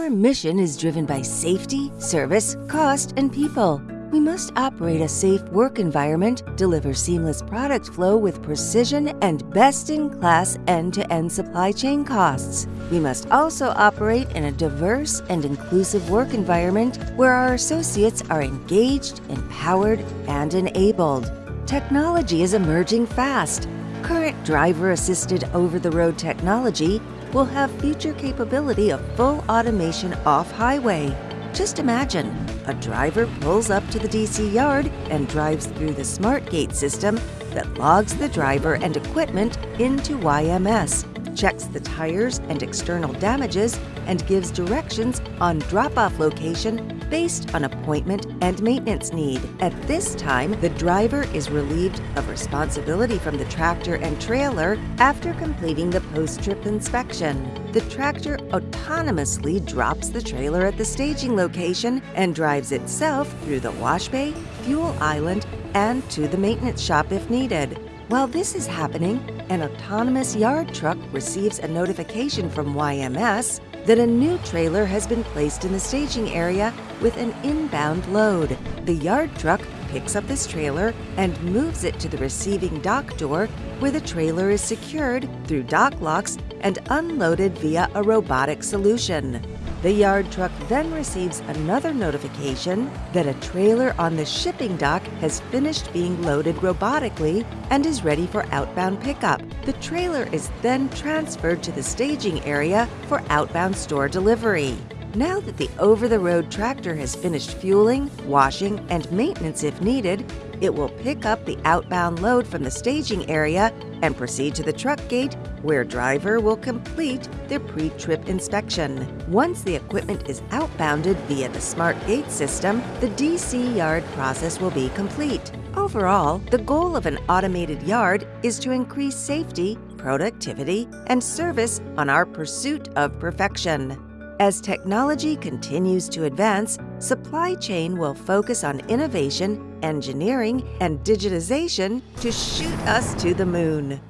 Our mission is driven by safety, service, cost, and people. We must operate a safe work environment, deliver seamless product flow with precision and best-in-class end-to-end supply chain costs. We must also operate in a diverse and inclusive work environment where our associates are engaged, empowered, and enabled. Technology is emerging fast. Current driver-assisted over-the-road technology will have future capability of full automation off-highway. Just imagine, a driver pulls up to the DC yard and drives through the smart gate system that logs the driver and equipment into YMS, checks the tires and external damages, and gives directions on drop-off location based on appointment and maintenance need. At this time, the driver is relieved of responsibility from the tractor and trailer after completing the post-trip inspection. The tractor autonomously drops the trailer at the staging location and drives itself through the wash bay, fuel island, and to the maintenance shop if needed. While this is happening, an autonomous yard truck receives a notification from YMS that a new trailer has been placed in the staging area with an inbound load. The yard truck picks up this trailer and moves it to the receiving dock door where the trailer is secured through dock locks and unloaded via a robotic solution. The yard truck then receives another notification that a trailer on the shipping dock has finished being loaded robotically and is ready for outbound pickup. The trailer is then transferred to the staging area for outbound store delivery. Now that the over-the-road tractor has finished fueling, washing, and maintenance if needed, it will pick up the outbound load from the staging area and proceed to the truck gate where driver will complete their pre-trip inspection. Once the equipment is outbounded via the smart gate system, the DC yard process will be complete. Overall, the goal of an automated yard is to increase safety, productivity, and service on our pursuit of perfection. As technology continues to advance, supply chain will focus on innovation, engineering, and digitization to shoot us to the moon.